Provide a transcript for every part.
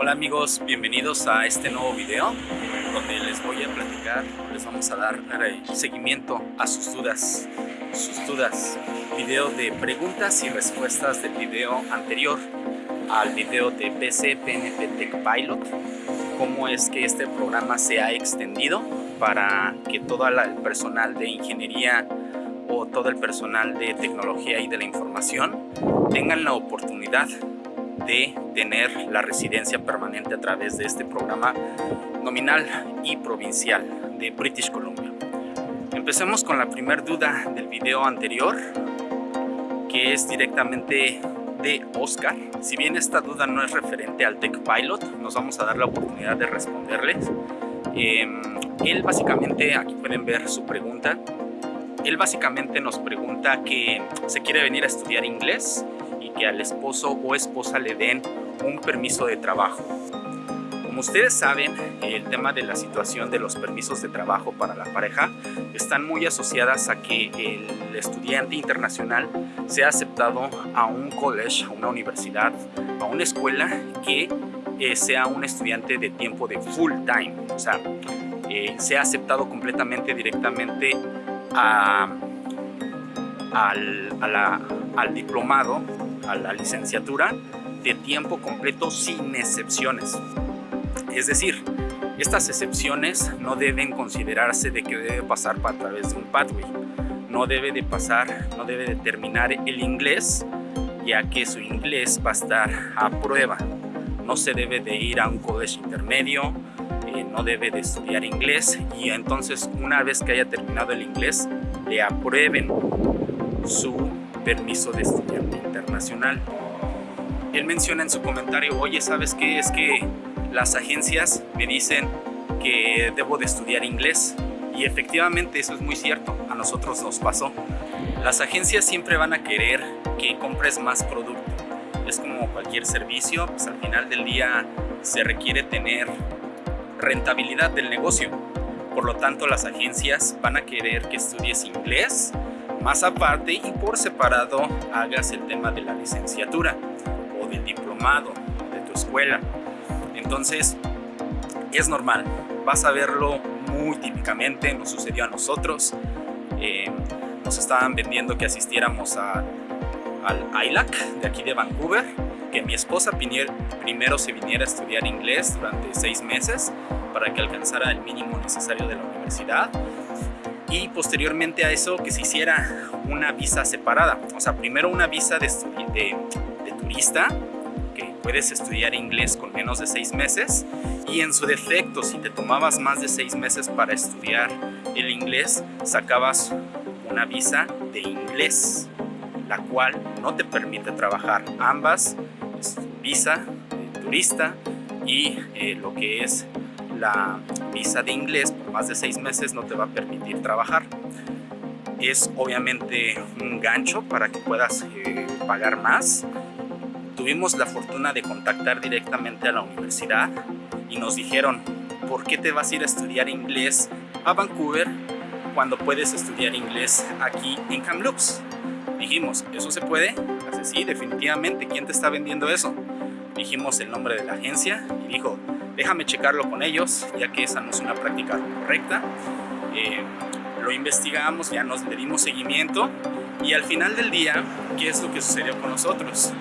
Hola amigos, bienvenidos a este nuevo video donde les voy a platicar, les vamos a dar seguimiento a sus dudas, sus dudas, video de preguntas y respuestas del video anterior al video de PC PNP Tech Pilot, cómo es que este programa se ha extendido para que todo el personal de ingeniería o todo el personal de tecnología y de la información tengan la oportunidad de tener la residencia permanente a través de este programa nominal y provincial de British Columbia. Empecemos con la primera duda del video anterior, que es directamente de Oscar. Si bien esta duda no es referente al Tech Pilot, nos vamos a dar la oportunidad de responderles. Em, él básicamente, aquí pueden ver su pregunta, él básicamente nos pregunta que se quiere venir a estudiar inglés y que al esposo o esposa le den un permiso de trabajo. Como ustedes saben, el tema de la situación de los permisos de trabajo para la pareja están muy asociadas a que el estudiante internacional sea aceptado a un college, a una universidad, a una escuela que eh, sea un estudiante de tiempo de full time, o sea, eh, sea aceptado completamente directamente al, al diplomado, a la licenciatura de tiempo completo sin excepciones. Es decir, estas excepciones no deben considerarse de que debe pasar a través de un pathway. No debe de pasar, no debe de terminar el inglés, ya que su inglés va a estar a prueba. No se debe de ir a un college intermedio, eh, no debe de estudiar inglés y entonces una vez que haya terminado el inglés le aprueben su permiso de estudiante internacional. Él menciona en su comentario, oye, ¿sabes qué? Es que las agencias me dicen que debo de estudiar inglés y efectivamente eso es muy cierto, a nosotros nos pasó. Las agencias siempre van a querer que compres más producto. Es como cualquier servicio, pues al final del día se requiere tener rentabilidad del negocio. Por lo tanto, las agencias van a querer que estudies inglés, más aparte y por separado hagas el tema de la licenciatura o del diplomado de tu escuela. Entonces, es normal, vas a verlo muy típicamente, nos sucedió a nosotros. Eh, nos estaban vendiendo que asistiéramos a, al ILAC de aquí de Vancouver que mi esposa primero se viniera a estudiar inglés durante seis meses para que alcanzara el mínimo necesario de la universidad y posteriormente a eso que se hiciera una visa separada, o sea, primero una visa de, de, de turista, que puedes estudiar inglés con menos de seis meses y en su defecto, si te tomabas más de seis meses para estudiar el inglés, sacabas una visa de inglés, la cual no te permite trabajar ambas visa turista y eh, lo que es la visa de inglés más de seis meses no te va a permitir trabajar. Es obviamente un gancho para que puedas eh, pagar más. Tuvimos la fortuna de contactar directamente a la universidad y nos dijeron, ¿por qué te vas a ir a estudiar inglés a Vancouver cuando puedes estudiar inglés aquí en Kamloops? Dijimos, ¿eso se puede? Así, sí, definitivamente. ¿Quién te está vendiendo eso? Dijimos el nombre de la agencia y dijo, déjame checarlo con ellos, ya que esa no es una práctica correcta. Eh, lo investigamos, ya nos le dimos seguimiento y al final del día, ¿qué es lo que sucedió con nosotros?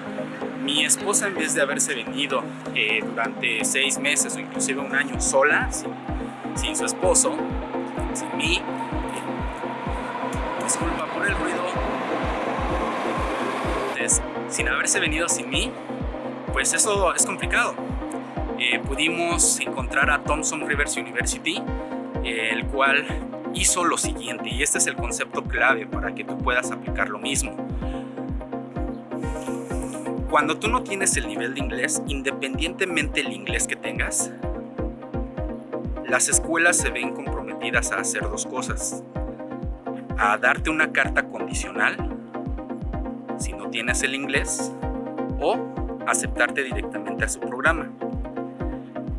Mi esposa, en vez de haberse venido eh, durante seis meses o inclusive un año sola, sin, sin su esposo, sin mí, eh, disculpa por el ruido, sin haberse venido sin mí, pues eso es complicado. Pudimos encontrar a Thompson Rivers University, eh, el cual hizo lo siguiente, y este es el concepto clave para que tú puedas aplicar lo mismo. Cuando tú no tienes el nivel de inglés, independientemente del inglés que tengas, las escuelas se ven comprometidas a hacer dos cosas. A darte una carta condicional si no tienes el inglés o aceptarte directamente a su programa.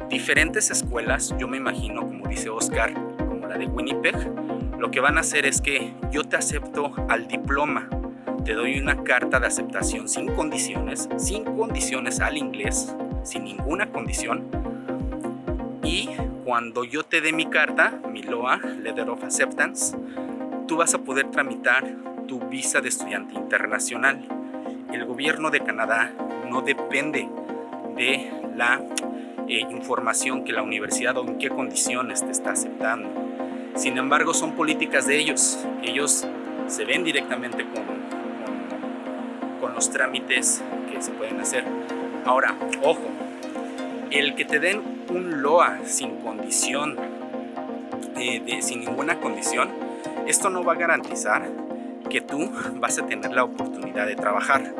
Diferentes escuelas, yo me imagino, como dice Oscar, como la de Winnipeg, lo que van a hacer es que yo te acepto al diploma, te doy una carta de aceptación sin condiciones, sin condiciones al inglés, sin ninguna condición. Y cuando yo te dé mi carta, mi LOA, Letter of Acceptance, tú vas a poder tramitar tu visa de estudiante internacional. El gobierno de Canadá no depende de la eh, información que la universidad o en qué condiciones te está aceptando. Sin embargo, son políticas de ellos. Ellos se ven directamente con, con, los trámites que se pueden hacer. Ahora, ojo, el que te den un LOA sin condición, eh, sin ninguna condición, esto no va a garantizar que tú vas a tener la oportunidad de trabajar,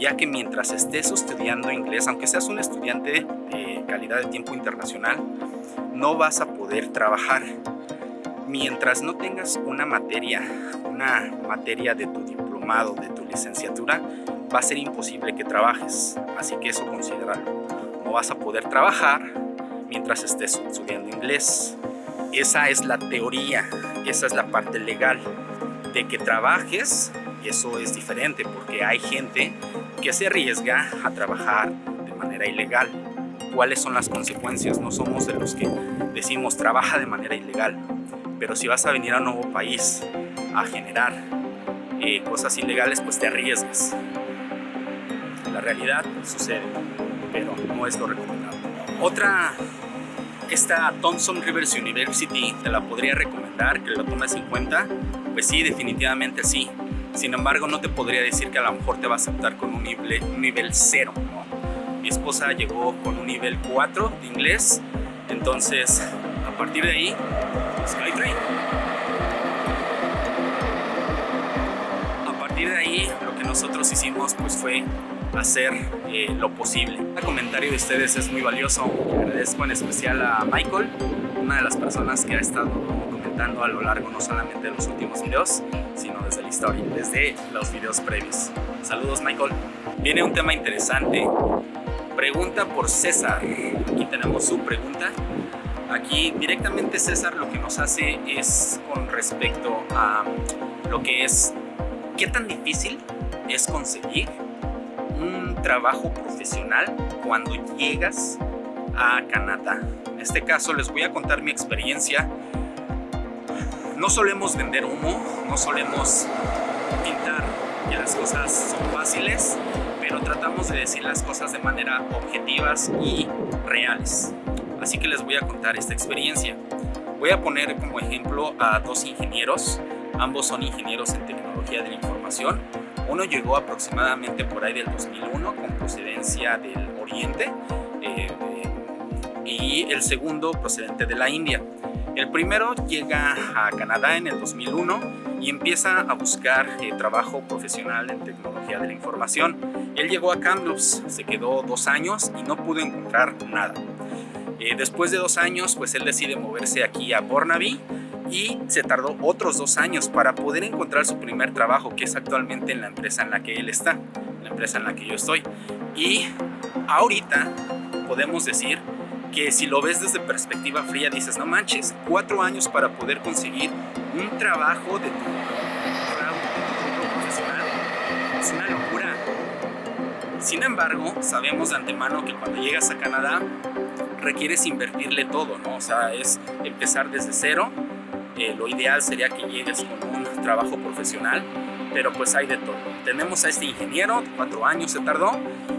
ya que mientras estés estudiando inglés, aunque seas un estudiante de calidad de tiempo internacional, no vas a poder trabajar. Mientras no tengas una materia, una materia de tu diplomado, de tu licenciatura, va a ser imposible que trabajes. Así que eso considéralo. No vas a poder trabajar mientras estés estudiando inglés. Esa es la teoría, esa es la parte legal. De que trabajes, eso es diferente porque hay gente que se arriesga a trabajar de manera ilegal. ¿Cuáles son las consecuencias? No somos de los que decimos trabaja de manera ilegal, pero si vas a venir a un nuevo país a generar eh, cosas ilegales, pues te arriesgas. La realidad sucede, pero no es lo recomendable. Otra esta Thompson Rivers University te la podría recomendar que la tomes en cuenta. Pues sí, definitivamente sí. Sin embargo, no te podría decir que a lo mejor te va a aceptar con un nivel, un nivel 0. Mi esposa llegó con un nivel 4 de inglés. Entonces, a partir de ahí, Skytrain. A partir de ahí, lo que nosotros hicimos pues fue hacer eh, lo posible. El comentario de ustedes es muy valioso. Agradezco en especial a Michael, una de las personas que ha estado comentando a lo largo no solamente de los últimos videos, sino desde la historia, desde los videos previos. Saludos Michael. Viene un tema interesante. Pregunta por César. Aquí tenemos su pregunta. Aquí directamente César lo que nos hace es con respecto a lo que es qué tan difícil es conseguir un trabajo profesional cuando llegas a Canadá. En este caso les voy a contar mi experiencia. No solemos vender humo, no solemos pintar que las cosas son fáciles, pero tratamos de decir las cosas de manera objetivas y reales. Así que les voy a contar esta experiencia. Voy a poner como ejemplo a dos ingenieros, ambos son ingenieros en tecnología de la información uno llegó aproximadamente por ahí del 2001 con procedencia del Oriente eh, y el segundo procedente de la India. El primero llega a Canadá en el 2001 y empieza a buscar eh, trabajo profesional en tecnología de la información. Él llegó a Kamloops, se quedó dos años y no pudo encontrar nada. Eh, después de dos años, pues él decide moverse aquí a Burnaby y se tardó otros dos años para poder encontrar su primer trabajo, que es actualmente en la empresa en la que él está, la empresa en la que yo estoy. Y ahorita podemos decir que si lo ves desde perspectiva fría dices, no manches, cuatro años para poder conseguir un trabajo de tu, profesional es una locura. Sin embargo, sabemos de antemano que cuando llegas a Canadá requieres invertirle todo, ¿no? O sea, es empezar desde cero lo ideal sería que llegues con un trabajo profesional, pero pues hay de todo. Tenemos a este ingeniero, cuatro años se tardó,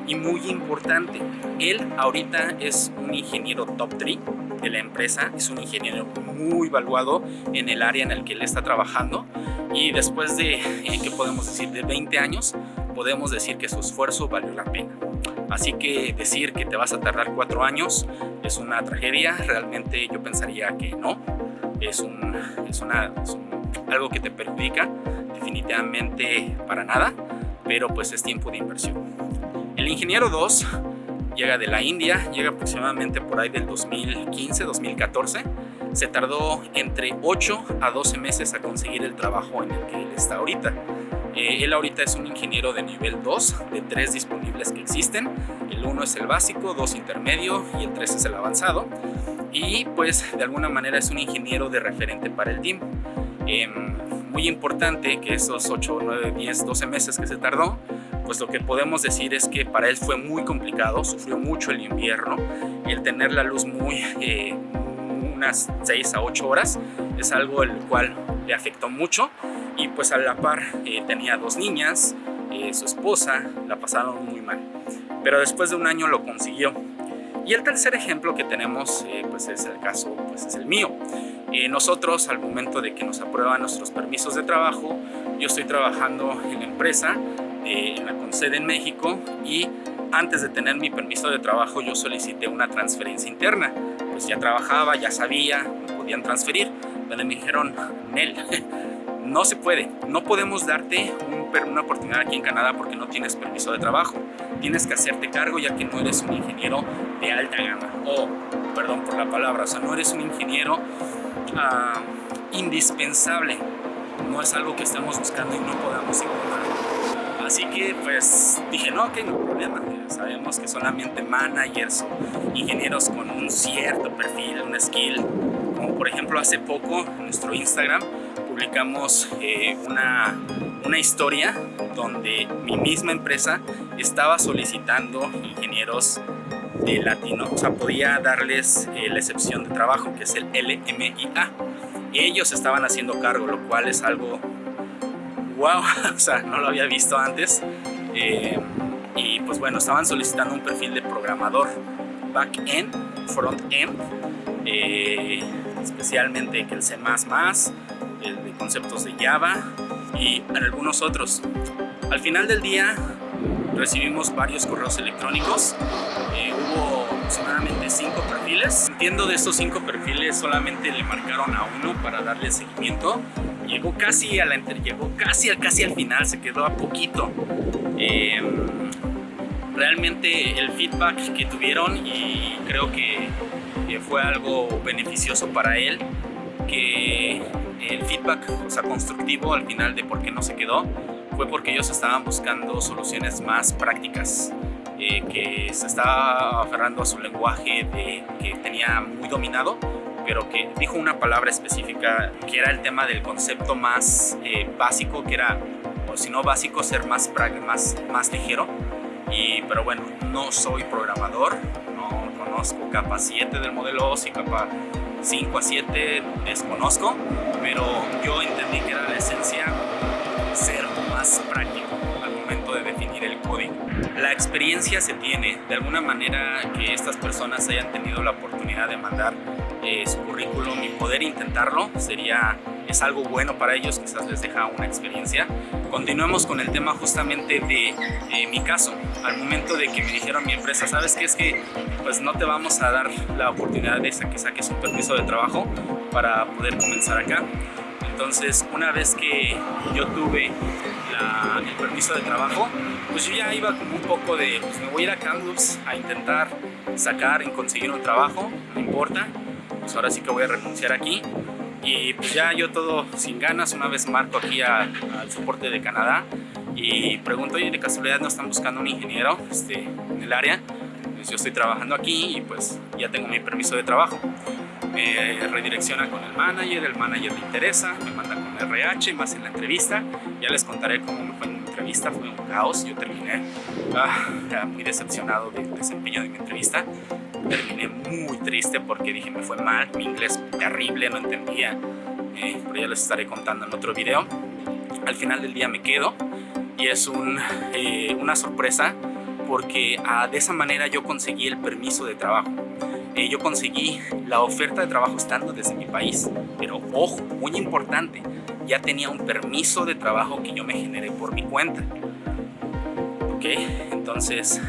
y muy importante, él ahorita es un ingeniero top 3 de la empresa, es un ingeniero muy valuado en el área en el que él está trabajando, y después de, eh, ¿qué podemos decir?, de 20 años, podemos decir que su esfuerzo valió la pena. Así que decir que te vas a tardar cuatro años es una tragedia, realmente yo pensaría que no, es, un, es, una, algo que te perjudica definitivamente para nada, pero pues es tiempo de inversión. El ingeniero 2 llega de la India, llega aproximadamente por ahí del 2015-2014. Se tardó entre 8 a 12 meses a conseguir el trabajo en el que él está ahorita. Eh, él ahorita es un ingeniero de nivel 2 de tres disponibles que existen. El 1 es el básico, 2 intermedio y el 3 es el avanzado y pues de alguna manera es un ingeniero de referente para el team. Em, muy importante que esos 8, 9, 10, 12 meses que se tardó, pues lo que podemos decir es que para él fue muy complicado, sufrió mucho el invierno, el tener la luz muy, eh, unas 6 a 8 horas, es algo el cual le afectó mucho y pues a la par eh, tenía dos niñas, eh, su esposa, la pasaron muy mal. Pero después de un año lo consiguió. Y el tercer ejemplo que tenemos pues es el caso, pues es el mío. Nosotros al momento de que nos aprueban nuestros permisos de trabajo, yo estoy trabajando en la empresa en la sede en México y antes de tener mi permiso de trabajo yo solicité una transferencia interna. Pues ya trabajaba, ya sabía, me podían transferir. Pero me dijeron, Nel, no se puede, no podemos darte una oportunidad aquí en Canadá porque no tienes permiso de trabajo. Tienes que hacerte cargo ya que no eres un ingeniero de alta gama. O, perdón por la palabra, o sea, no eres un ingeniero ah, indispensable. No es algo que estemos buscando y no podamos encontrar. Así que pues dije, no, que no problema. Sabemos que solamente managers ingenieros con un cierto perfil, un skill, como por ejemplo hace poco en nuestro Instagram publicamos eh, una, una historia donde mi misma empresa estaba solicitando ingenieros de latino, o sea, podía darles eh, la excepción de trabajo, que es el LMIA. Ellos estaban haciendo cargo, lo cual es algo wow, o sea, no lo había visto antes. Eh, y pues bueno, estaban solicitando un perfil de programador back-end, front-end, especialmente que el C++, el de conceptos de Java y algunos otros. Al final del día recibimos varios correos electrónicos, eh, hubo aproximadamente cinco perfiles. Entiendo de estos cinco perfiles solamente le marcaron a uno para darle seguimiento llegó casi a la llegó casi al casi al final, se quedó a poquito. Em, realmente el feedback que tuvieron y creo que, fue algo beneficioso para él, que el feedback o sea, constructivo al final de por qué no se quedó fue porque ellos estaban buscando soluciones más prácticas. Eh, que se estaba aferrando a su lenguaje que tenía muy dominado pero que dijo una palabra específica que era el tema del concepto más eh, básico, que era, o si no básico, ser más, más, más ligero. Y, pero bueno, no soy programador, no conozco capa 7 del modelo OSI, capa 5 a 7 desconozco, pero yo entendí que era la esencia ser más práctico al momento de definir el código. La experiencia se tiene, de alguna manera que estas personas hayan tenido la oportunidad de mandar eh, su currículum y poder intentarlo sería es algo bueno para ellos, quizás les deja una experiencia. Continuemos con el tema justamente de, mi caso. Al momento de que me dijeron mi empresa, ¿sabes qué? Es que pues no te vamos a dar la oportunidad de que saques un permiso de trabajo para poder comenzar acá. Entonces, una vez que yo tuve el permiso de trabajo, pues yo ya iba como un poco de, pues me voy a ir a Kamloops a intentar sacar y conseguir un trabajo, no importa, pues ahora sí que voy a renunciar aquí. Y pues ya yo todo sin ganas, una vez marco aquí al soporte de Canadá y pregunto, oye, de casualidad no están buscando un ingeniero este, en el área, pues yo estoy trabajando aquí y pues ya tengo mi permiso de trabajo. Me redirecciona con el manager, el manager le interesa, me manda con RH, más en la entrevista, ya les contaré cómo me fue en mi entrevista, fue un caos, yo terminé ah, muy decepcionado del desempeño de mi entrevista, terminé muy triste porque dije me fue mal, mi inglés terrible, no entendía, eh, pero ya les estaré contando en otro video. Al final del día me quedo y es un, eh, una sorpresa porque ah, de esa manera yo conseguí el permiso de trabajo. Eh, yo conseguí la oferta de trabajo estando desde mi país, pero ojo, muy importante, ya tenía un permiso de trabajo que yo me generé por mi cuenta. Ok, entonces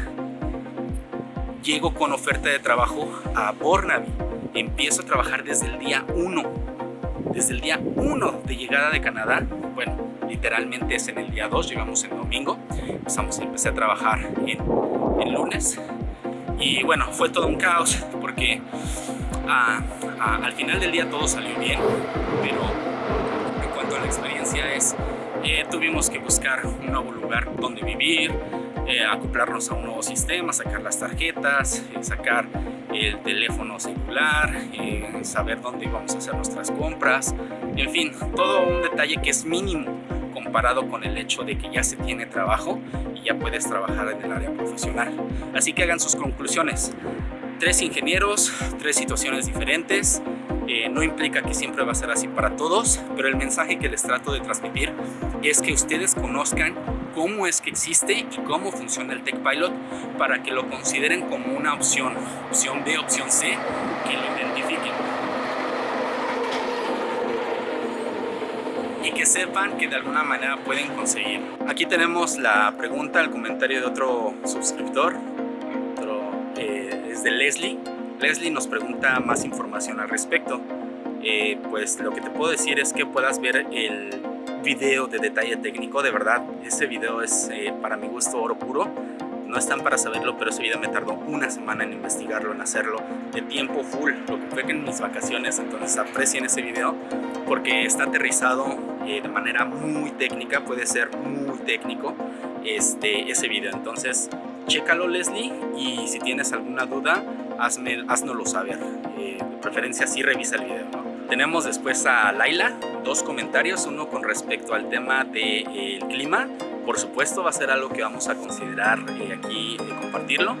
llego con oferta de trabajo a Bornaby. Empiezo a trabajar desde el día 1. Desde el día 1 de llegada de Canadá. Bueno, literalmente es en el día 2, llegamos el domingo. Empezamos, empecé a trabajar en, el lunes. Y bueno, fue todo un caos porque ah, ah, al final del día todo salió bien. Pero en cuanto a la experiencia es, eh, tuvimos que buscar un nuevo lugar donde vivir, eh, acoplarnos a un nuevo sistema, sacar las tarjetas, eh, sacar el teléfono celular, eh, saber dónde íbamos a hacer nuestras compras, en fin, todo un detalle que es mínimo comparado con el hecho de que ya se tiene trabajo y ya puedes trabajar en el área profesional. Así que hagan sus conclusiones. Tres ingenieros, tres situaciones diferentes, eh, no implica que siempre va a ser así para todos, pero el mensaje que les trato de transmitir es que ustedes conozcan cómo es que existe y cómo funciona el Tech Pilot para que lo consideren como una opción, opción B, opción C, que lo identifiquen. Y que sepan que de alguna manera pueden conseguir. Aquí tenemos la pregunta, el comentario de otro suscriptor, eh, es de Leslie Leslie nos pregunta más información al respecto. Eh, pues lo que te puedo decir es que puedas ver el video de detalle técnico, de verdad, ese video es eh, para mi gusto oro puro. No están para saberlo, pero ese video me tardó una semana en investigarlo, en hacerlo, de tiempo full, lo que fue que en mis vacaciones, entonces aprecien ese video porque está aterrizado eh, de manera muy técnica, puede ser muy técnico este, ese video, entonces chécalo Leslie y si tienes alguna duda hazme, haznoslo saber. Eh, de preferencia sí revisa el video. Tenemos después a Laila, dos comentarios, uno con respecto al tema del de, clima. Por supuesto va a ser algo que vamos a considerar eh, aquí eh, compartirlo.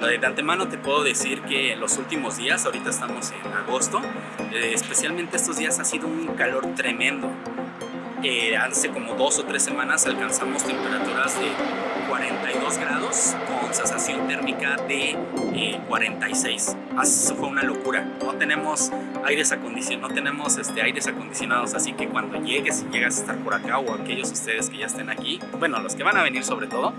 De antemano te puedo decir que en los últimos días, ahorita estamos en agosto, especialmente estos días ha sido un calor tremendo. hace como dos o tres semanas alcanzamos temperaturas de 42 grados sensación térmica de 46. Eh, eso fue una locura. No tenemos aires acondicionados, no tenemos este, aires acondicionados, así que cuando llegues y llegas a estar por acá o aquellos ustedes que ya estén aquí, bueno, los que van a venir sobre todo,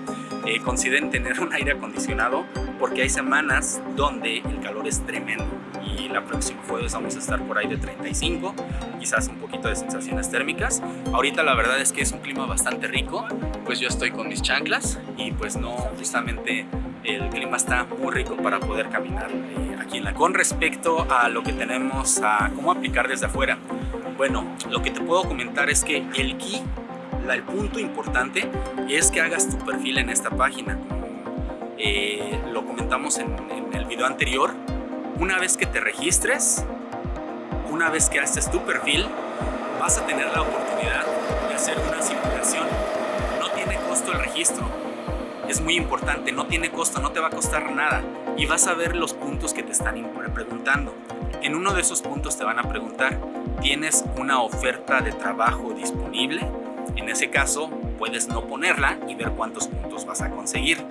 eh, consideren tener un aire acondicionado porque hay semanas donde el calor es tremendo y la próxima jueves vamos a estar por ahí de 35, quizás un poquito de sensaciones térmicas. Ahorita la verdad es que es un clima bastante rico, pues yo estoy con mis chanclas y pues no, justamente el clima está muy rico para poder caminar eh, aquí en la... Con respecto a lo que tenemos a cómo aplicar desde afuera, bueno, lo que te puedo comentar es que el key, el punto importante es que hagas tu perfil en esta página. Eh, lo comentamos en, en el video anterior, una vez que te registres, una vez que haces tu perfil, vas a tener la oportunidad de hacer una simulación. No tiene costo el registro. Es muy importante, no tiene costo, no te va a costar nada. Y vas a ver los puntos que te están preguntando. En uno de esos puntos te van a preguntar, ¿tienes una oferta de trabajo disponible? En ese caso, puedes no ponerla y ver cuántos puntos vas a conseguir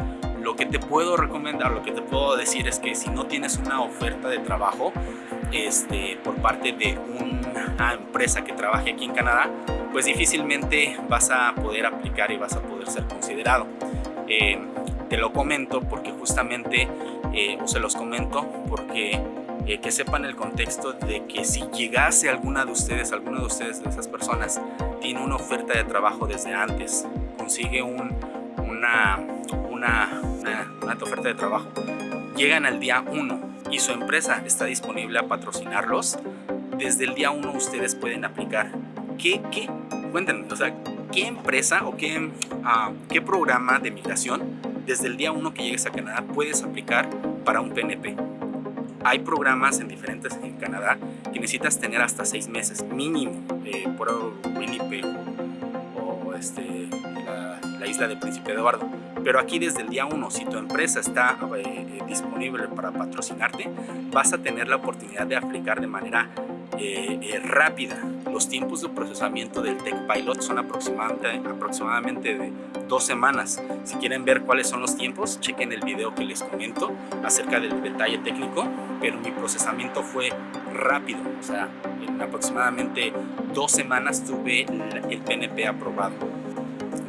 lo que te puedo recomendar, lo que te puedo decir es que si no tienes una oferta de trabajo este, por parte de una empresa que trabaje aquí en Canadá, pues difícilmente vas a poder aplicar y vas a poder ser considerado. Eh, te lo comento porque justamente, eh, o se los comento porque eh, que sepan el contexto de que si llegase alguna de ustedes, alguna de ustedes, de esas personas, tiene una oferta de trabajo desde antes, consigue un, una, una, una, oferta de trabajo, llegan al día 1 y su empresa está disponible a patrocinarlos, desde el día 1 ustedes pueden aplicar. ¿Qué, qué? Cuéntenme, o sea, ¿qué empresa o qué, uh, qué programa de migración desde el día 1 que llegues a Canadá puedes aplicar para un PNP? Hay programas en diferentes en Canadá que necesitas tener hasta 6 meses mínimo eh, por Winnipeg o este, la, la isla de Príncipe Eduardo pero aquí desde el día 1, si tu empresa está eh, eh, disponible para patrocinarte, vas a tener la oportunidad de aplicar de manera eh, rápida. Los tiempos de procesamiento del Tech Pilot son aproximadamente, aproximadamente de dos semanas. Si quieren ver cuáles son los tiempos, chequen el video que les comento acerca del detalle técnico, pero mi procesamiento fue rápido. O sea, en aproximadamente dos semanas tuve el PNP aprobado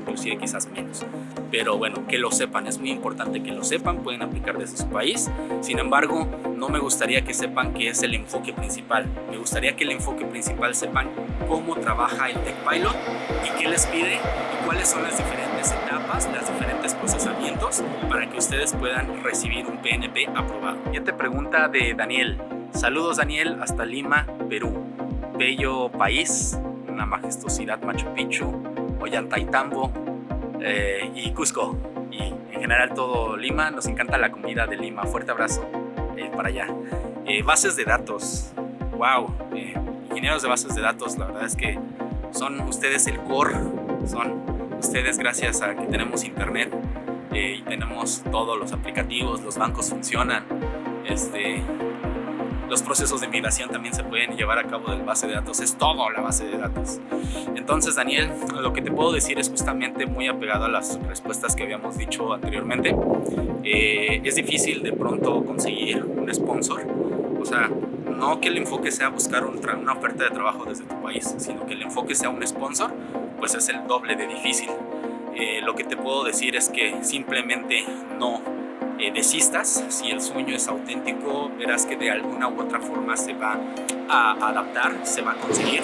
inclusive quizás menos. Pero bueno, que lo sepan, es muy importante que lo sepan, pueden aplicar desde su país. Sin embargo, no me gustaría que sepan que es el enfoque principal. Me gustaría que el enfoque principal sepan cómo trabaja el Tech Pilot y qué les pide y cuáles son las diferentes etapas, los diferentes procesamientos para que ustedes puedan recibir un PNP aprobado. Ya te pregunta de Daniel. Saludos Daniel, hasta Lima, Perú. Bello país, una majestuosidad Machu Picchu, Ollantaytambo eh, y Cusco. Y en general todo Lima, nos encanta la comida de Lima. Fuerte abrazo eh, para allá. Eh, bases de datos. Wow. ingenieros de bases de datos, la verdad es que son ustedes el core, son ustedes gracias a que tenemos internet eh, y tenemos todos los aplicativos, los bancos funcionan, este, los procesos de migración también se pueden llevar a cabo del base de datos, es todo la base de datos. Entonces, Daniel, lo que te puedo decir es justamente muy apegado a las respuestas que habíamos dicho anteriormente. Eh, es difícil de pronto conseguir un sponsor, o sea, no que el enfoque sea buscar una oferta de trabajo desde tu país, sino que el enfoque sea un sponsor, pues es el doble de difícil. Eh, lo que te puedo decir es que simplemente no eh, desistas, si el sueño es auténtico, verás que de alguna u otra forma se va a adaptar, se va a conseguir.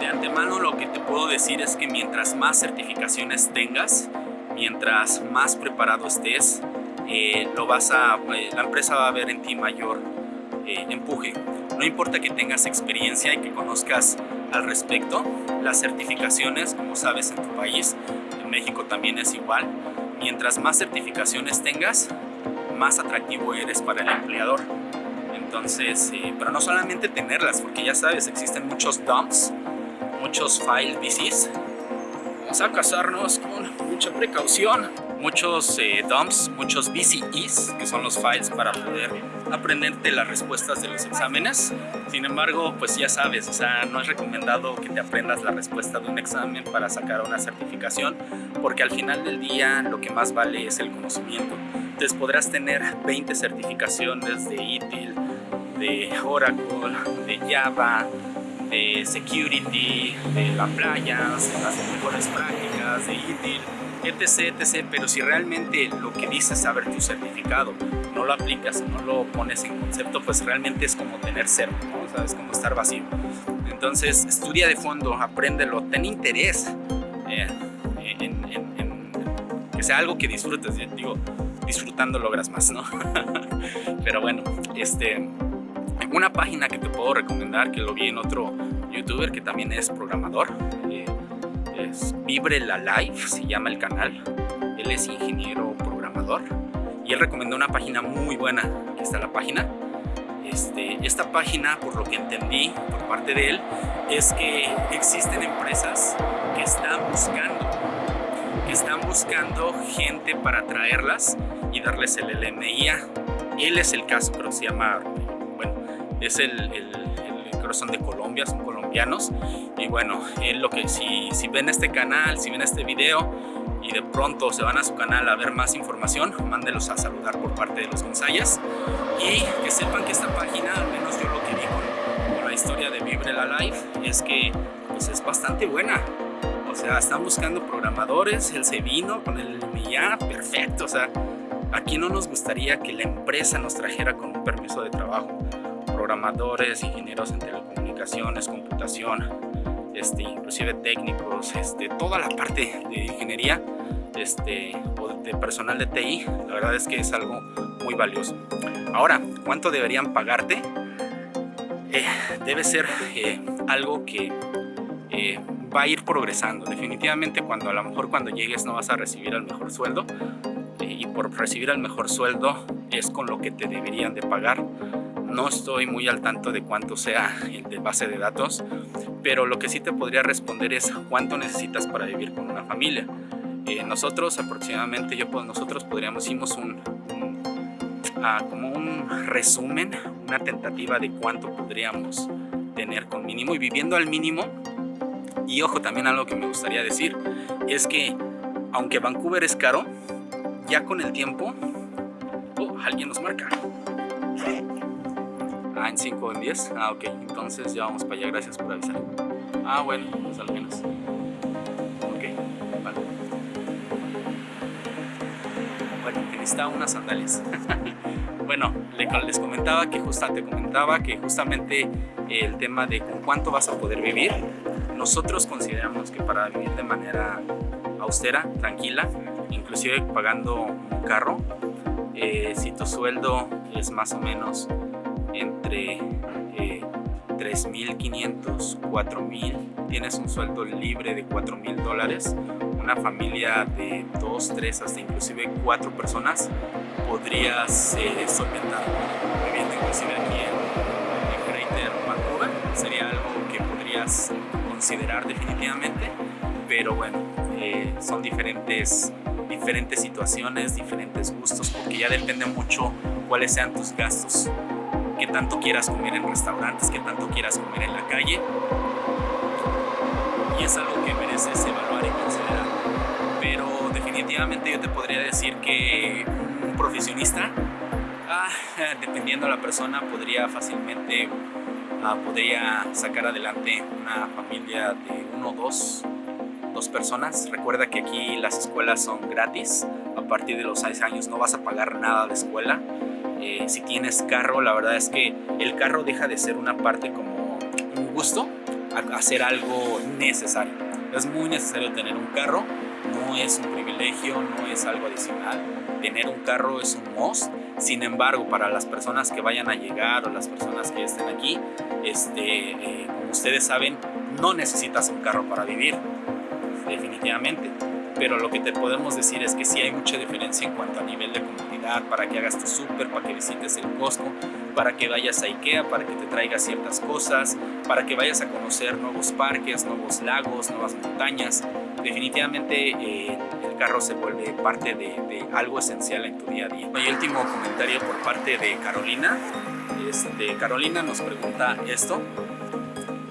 De antemano lo que te puedo decir es que mientras más certificaciones tengas, mientras más preparado estés, eh, lo vas a, eh, la empresa va a ver en ti mayor empuje. No importa que tengas experiencia y que conozcas al respecto, las certificaciones, como sabes en tu país, México también es igual. Mientras más certificaciones tengas, más atractivo eres para el empleador. Entonces, eh, pero no solamente tenerlas, porque ya sabes, existen muchos dumps, muchos file VCs. Vamos a casarnos con mucha precaución muchos eh, dumps, muchos VCEs, que son los files para poder aprenderte las respuestas de los exámenes. Sin embargo, pues ya sabes, o sea, no es recomendado que te aprendas la respuesta de un examen para sacar una certificación, porque al final del día lo que más vale es el conocimiento. Entonces podrás tener 20 certificaciones de ITIL, de Oracle, de Java, de Security, de la playa, de las mejores prácticas, de ITIL, etc, etc. Pero si realmente lo que dices saber tu certificado no lo aplicas, no lo pones en concepto, pues realmente es como tener cero, ¿no? es como estar vacío. Entonces, estudia de fondo, apréndelo, ten interés eh, en, que sea algo que disfrutes. Digo, disfrutando logras más, ¿no? Pero bueno, este, una página que te puedo recomendar, que lo vi en otro youtuber que también es programador, eh, es Vibre la Life, se llama el canal. Él es ingeniero programador y él recomendó una página muy buena. Aquí está la página. Este, esta página, por lo que entendí por parte de él, es que existen empresas que están buscando, que están buscando gente para traerlas y darles el LMIA. Él es el caso, pero se llama, es el, el, son de Colombia, son colombianos y bueno, lo que si, si ven este canal, si ven este video y de pronto se van a su canal a ver más información, mándelos a saludar por parte de los Gonzayas y que sepan que esta página, al menos yo lo que vi con, la historia de Vibre la Life, es que pues es bastante buena. O sea, están buscando programadores, él se vino con el MIA, perfecto. O sea, aquí no nos gustaría que la empresa nos trajera con un permiso de trabajo. Programadores, ingenieros en telecomunicaciones, computación, este, inclusive técnicos, este, toda la parte de ingeniería este, o de personal de TI, la verdad es que es algo muy valioso. Ahora, ¿cuánto deberían pagarte? Eh, debe ser eh, algo que eh, va a ir progresando. Definitivamente cuando a lo mejor cuando llegues no vas a recibir el mejor sueldo y por recibir el mejor sueldo es con lo que te deberían de pagar no estoy muy al tanto de cuánto sea el de base de datos, pero lo que sí te podría responder es cuánto necesitas para vivir con una familia. Eh, nosotros aproximadamente, yo pues, nosotros podríamos, hicimos un, ah, como un resumen, una tentativa de cuánto podríamos tener con mínimo y viviendo al mínimo. Y ojo, también algo que me gustaría decir es que aunque Vancouver es caro, ya con el tiempo, oh, alguien nos marca. Ah, en 5 o en 10. Ah, ok. Entonces ya vamos para allá. Gracias por avisar. Ah, bueno, pues al menos. Ok, vale. Bueno, necesitaba unas sandalias. bueno, les comentaba que justamente comentaba que justamente el tema de con cuánto vas a poder vivir. Nosotros consideramos que para vivir de manera austera, tranquila, inclusive pagando un carro, eh, si tu sueldo es más o menos entre eh, 3.500, 4.000, tienes un sueldo libre de 4.000 dólares, una familia de 2, 3, hasta inclusive 4 personas, podrías eh, solventar viviendo inclusive aquí en, en Greater Vancouver, sería algo que podrías considerar definitivamente, pero bueno, eh, son diferentes, diferentes situaciones, diferentes gustos, porque ya depende mucho cuáles sean tus gastos, qué tanto quieras comer en restaurantes, qué tanto quieras comer en la calle, y es algo que mereces evaluar y considerar. Pero definitivamente yo te podría decir que un profesionista, ah, dependiendo de la persona, podría fácilmente ah, podría sacar adelante una familia de uno o dos, dos personas. Recuerda que aquí las escuelas son gratis. A partir de los 6 años no vas a pagar nada de escuela. Eh, si tienes carro, la verdad es que el carro deja de ser una parte como un gusto hacer algo necesario. Es muy necesario tener un carro, no es un privilegio, no es algo adicional. Tener un carro es un must. Sin embargo, para las personas que vayan a llegar o las personas que estén aquí, este, eh, como ustedes saben, no necesitas un carro para vivir, definitivamente. Pero lo que te podemos decir es que sí hay mucha diferencia en cuanto a nivel de para que hagas tu súper, para que visites el Costco, para que vayas a Ikea, para que te traigas ciertas cosas, para que vayas a conocer nuevos parques, nuevos lagos, nuevas montañas. Definitivamente eh, el carro se vuelve parte de, algo esencial en tu día a día. Y último comentario por parte de Carolina. Este, Carolina nos pregunta esto.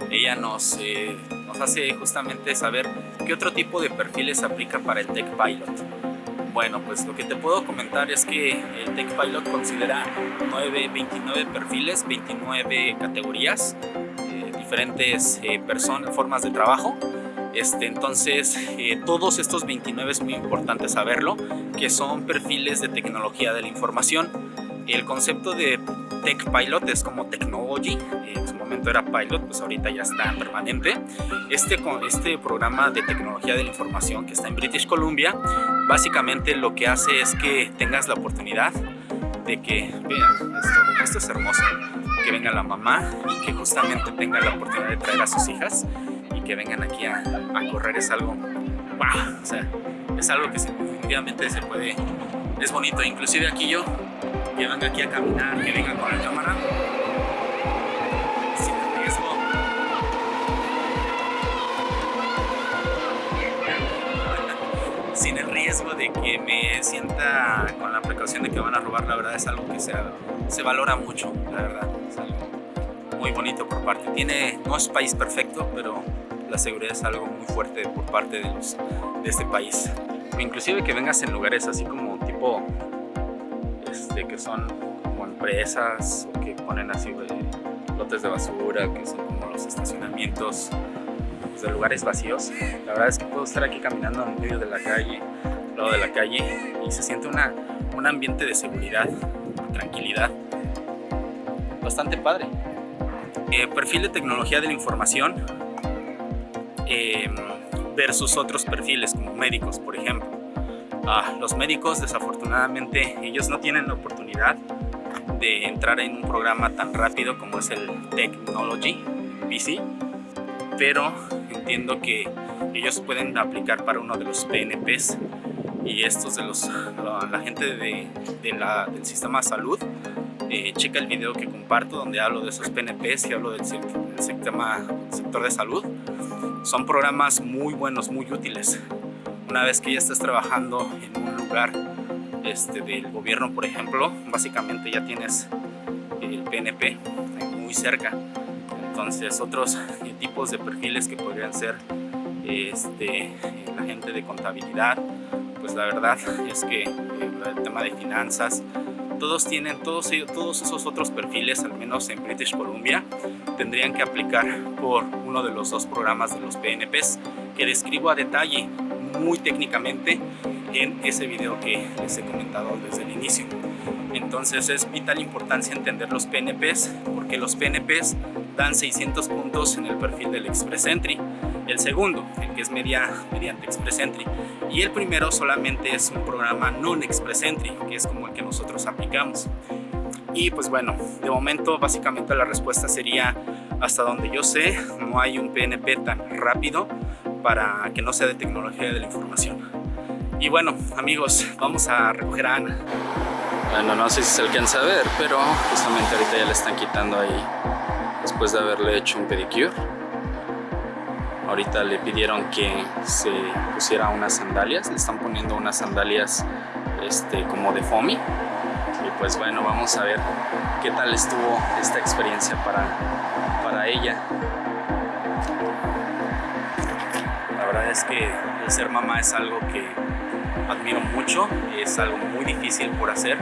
Ella nos, eh, nos hace justamente saber qué otro tipo de perfiles aplica para el Tech Pilot. Bueno, pues lo que te puedo comentar es que el Tech Pilot considera 9, 29 perfiles, 29 categorías, eh, diferentes eh, personas, formas de trabajo. Este, entonces, eh, todos estos 29 es muy importante saberlo, que son perfiles de tecnología de la información. El concepto de Tech Pilot es como Technology, en su momento era Pilot, pues ahorita ya está permanente. Este, este programa de tecnología de la información que está en British Columbia, básicamente lo que hace es que tengas la oportunidad de que, vean, esto, es hermoso, que venga la mamá y que justamente tenga la oportunidad de traer a sus hijas y que vengan aquí a, a correr, es algo, wow, o sea, es algo que definitivamente se puede, es bonito, inclusive aquí yo que venga aquí a caminar, que venga con la cámara, sin riesgo. Sin el riesgo de que me sienta con la precaución de que van a robar, la verdad es algo que se, se valora mucho, la verdad. Es algo muy bonito por parte. Tiene, no es país perfecto, pero la seguridad es algo muy fuerte por parte de, los, de este país. Inclusive que vengas en lugares así como tipo este, que son como empresas o que ponen así lotes de basura, que son como los estacionamientos pues, de lugares vacíos. La verdad es que puedo estar aquí caminando en medio de la calle, al lado de la calle, y se siente una, un ambiente de seguridad, tranquilidad, bastante padre. Eh, perfil de tecnología de la información em, versus otros perfiles como médicos, por ejemplo. Ah, los médicos desafortunadamente ellos no tienen la oportunidad de entrar en un programa tan rápido como es el Technology PC, pero entiendo que ellos pueden aplicar para uno de los PNPs y estos de los la, gente de, del sistema de salud eh, checa el video que comparto donde hablo de esos PNPs y hablo del, del sistema, sector de salud. Son programas muy buenos, muy útiles una vez que ya estés trabajando en un lugar este, del gobierno, por ejemplo, básicamente ya tienes el PNP muy cerca. Entonces otros eh, tipos de perfiles que podrían ser este, la gente de contabilidad, pues la verdad es que el tema de finanzas, todos tienen, todos, todos esos otros perfiles, al menos en British Columbia, tendrían que aplicar por uno de los dos programas de los PNPs que describo a detalle muy técnicamente en ese video que les he comentado desde el inicio. Entonces es vital importancia entender los PNPs porque los PNPs dan 600 puntos en el perfil del Express Entry. El segundo, el que es media, mediante Express Entry. Y el primero solamente es un programa non-Express Entry, que es como el que nosotros aplicamos. Y pues bueno, de momento básicamente la respuesta sería hasta donde yo sé, no hay un PNP tan rápido para que no sea de tecnología de la información. Y bueno, amigos, vamos a recoger a Ana. Bueno, no sé si se alcanza a ver, pero justamente ahorita ya le están quitando ahí después de haberle hecho un pedicure. Ahorita le pidieron que se pusiera unas sandalias, le están poniendo unas sandalias este, como de foamy. Y pues bueno, vamos a ver qué tal estuvo esta experiencia para, para ella. Es que el ser mamá es algo que admiro mucho, es algo muy difícil por hacer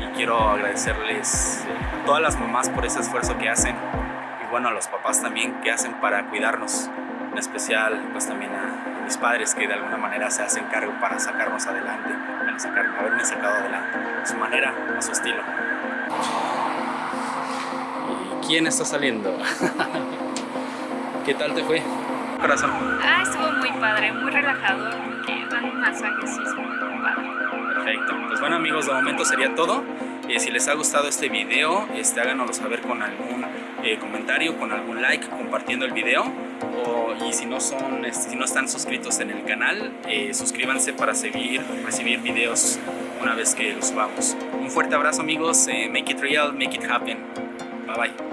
y quiero agradecerles a todas las mamás por ese esfuerzo que hacen y bueno a los papás también que hacen para cuidarnos, en especial pues también a, mis padres que de alguna manera se hacen cargo para sacarnos adelante, para sacar, haberme sacado adelante, a su manera, a su estilo. ¿Y quién está saliendo? ¿Qué tal te fue? Corazón. Ah, estuvo muy padre, muy relajador, que dan un masaje, sí, es muy padre. Perfecto. Pues bueno amigos, de momento sería todo. Eh, si les ha gustado este video, este, háganoslo saber con algún eh, comentario, con algún like, compartiendo el video. O, y si no, son, este, si no están suscritos en el canal, eh, suscríbanse para seguir, recibir videos una vez que los subamos. Un fuerte abrazo amigos, make it real, make it happen. Bye bye.